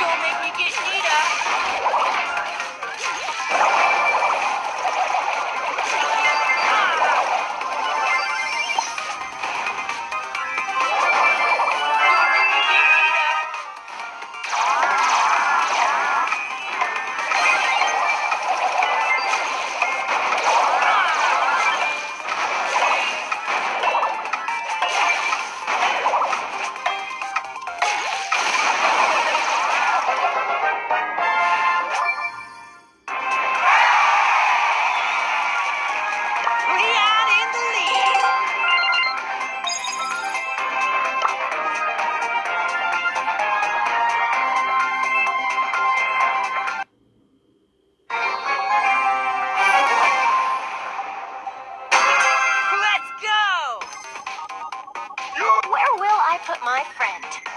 don't make me get put my friend.